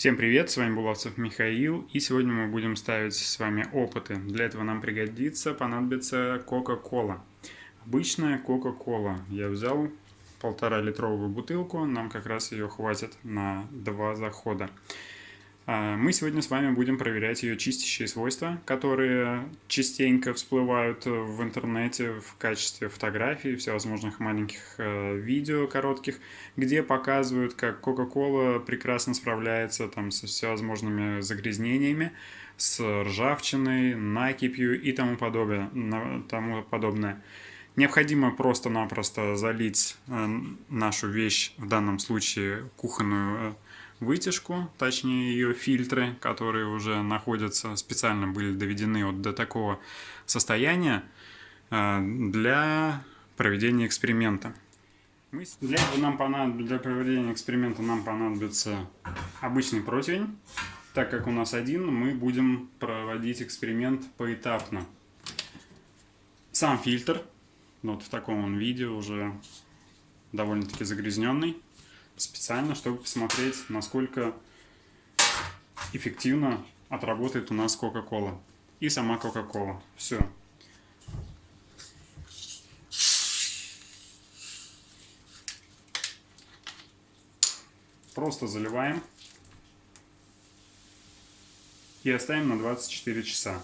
Всем привет, с вами Булавцев Михаил, и сегодня мы будем ставить с вами опыты. Для этого нам пригодится, понадобится Кока-Кола. Обычная Кока-Кола. Я взял полтора литровую бутылку, нам как раз ее хватит на два захода. А, мы сегодня с вами будем проверять ее чистящие свойства, которые частенько всплывают в интернете в качестве фотографий, всевозможных маленьких э, видео коротких, где показывают, как Coca-Cola прекрасно справляется там со всевозможными загрязнениями, с ржавчиной, накипью и тому подобное. Тому подобное. Необходимо просто-напросто залить э, нашу вещь, в данном случае кухонную э, вытяжку, точнее ее фильтры, которые уже находятся, специально были доведены вот до такого состояния э, для проведения эксперимента. Для этого нам понадобится, для проведения эксперимента нам понадобится обычный противень. Так как у нас один, мы будем проводить эксперимент поэтапно. Сам фильтр, вот в таком он виде, уже довольно-таки загрязненный специально, чтобы посмотреть, насколько эффективно отработает у нас Coca-Cola. И сама Coca-Cola. Все. Просто заливаем. И оставим на 24 часа.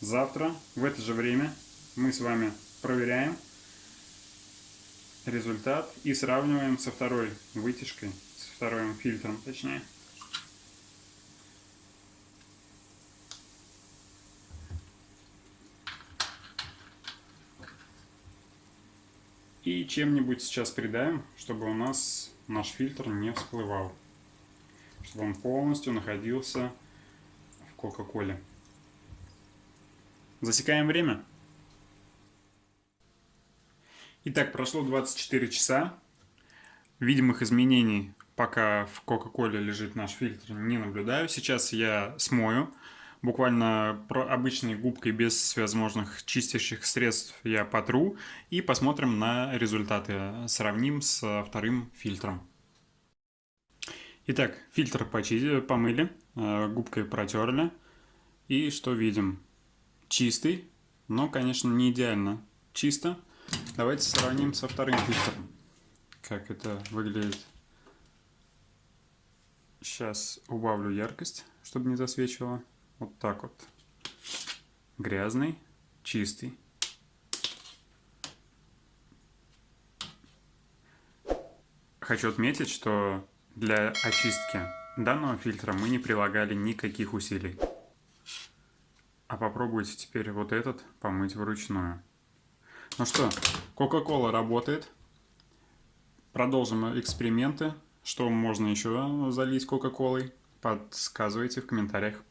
Завтра в это же время мы с вами проверяем, результат и сравниваем со второй вытяжкой, со вторым фильтром точнее. И чем-нибудь сейчас придаем, чтобы у нас наш фильтр не всплывал. Чтобы он полностью находился в Кока-Коле. Засекаем время. Итак, прошло 24 часа. Видимых изменений, пока в Кока-Коле лежит наш фильтр, не наблюдаю. Сейчас я смою. Буквально обычной губкой без всевозможных чистящих средств я потру. И посмотрим на результаты. Сравним с вторым фильтром. Итак, фильтр почистили, помыли, э, губкой протерли. И что видим? Чистый, но, конечно, не идеально чисто. Давайте сравним со вторым фильтром, как это выглядит. Сейчас убавлю яркость, чтобы не засвечивало. Вот так вот. Грязный, чистый. Хочу отметить, что для очистки данного фильтра мы не прилагали никаких усилий. А попробуйте теперь вот этот помыть вручную. Ну что, Coca-Cola работает. Продолжим эксперименты. Что можно еще залить Кока-Колой? Подсказывайте в комментариях.